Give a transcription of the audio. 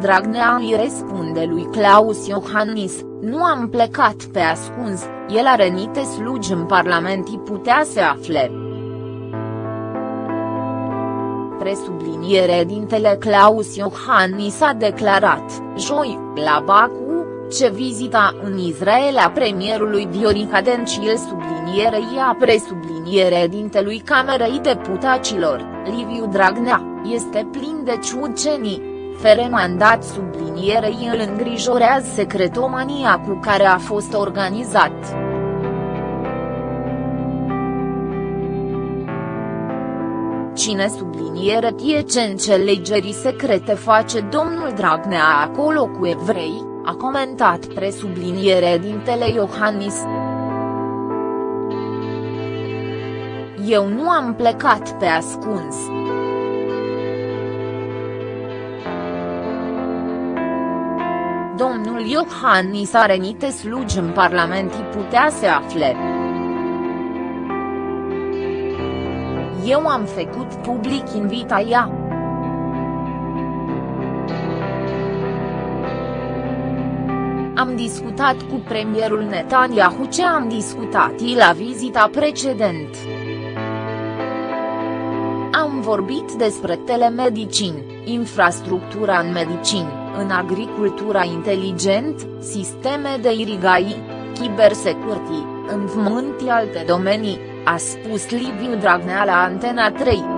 Dragnea îi răspunde lui Claus Iohannis, nu am plecat pe ascuns, el are nite slugi în Parlament și putea să afle. Presubliniere dintele Claus Iohannis a declarat, joi, la Baku, ce vizita în Israel a premierului Viorica Dencil sublinierei a presubliniere dintelui Camerei Deputaților, Liviu Dragnea, este plin de ciucenii fere mandat sublinierei îl îngrijorează secretomania cu care a fost organizat. Cine subliniere tie ce înțelegerii secrete face domnul Dragnea acolo cu evrei, a comentat presubliniere dintele Iohannis. Eu nu am plecat pe ascuns. Domnul Iohannis are nite slugi în Parlament și putea să afle. Eu am făcut public invitaia. Am discutat cu premierul Netanyahu ce am discutat la vizita precedent. Am vorbit despre telemedicini, infrastructura în medicini în agricultura inteligent, sisteme de irigai, cybersecurity, învământ alte domenii, a spus Liviu Dragnea la Antena 3.